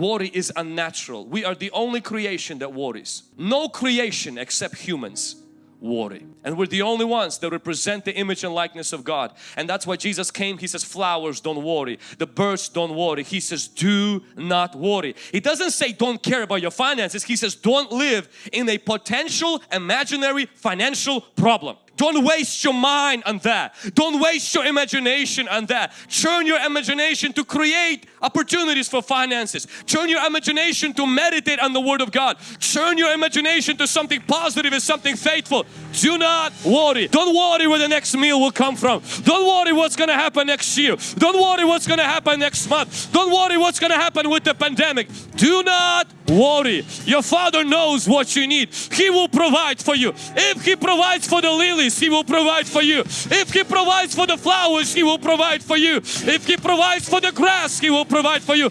Worry is unnatural. We are the only creation that worries. No creation except humans worry. And we're the only ones that represent the image and likeness of God. And that's why Jesus came. He says, flowers don't worry. The birds don't worry. He says, do not worry. He doesn't say don't care about your finances. He says, don't live in a potential imaginary financial problem. Don't waste your mind on that. Don't waste your imagination on that. Turn your imagination to create opportunities for finances. Turn your imagination to meditate on the Word of God. Turn your imagination to something positive and something faithful. Do not worry. Don't worry where the next meal will come from. Don't worry what's going to happen next year. Don't worry what's going to happen next month. Don't worry what's going to happen with the pandemic. Do not worry. Your Father knows what you need. He will provide for you. If He provides for the lilies, He will provide for you. If He provides for the flowers, He will provide for you. If He provides for the grass, He will provide for you.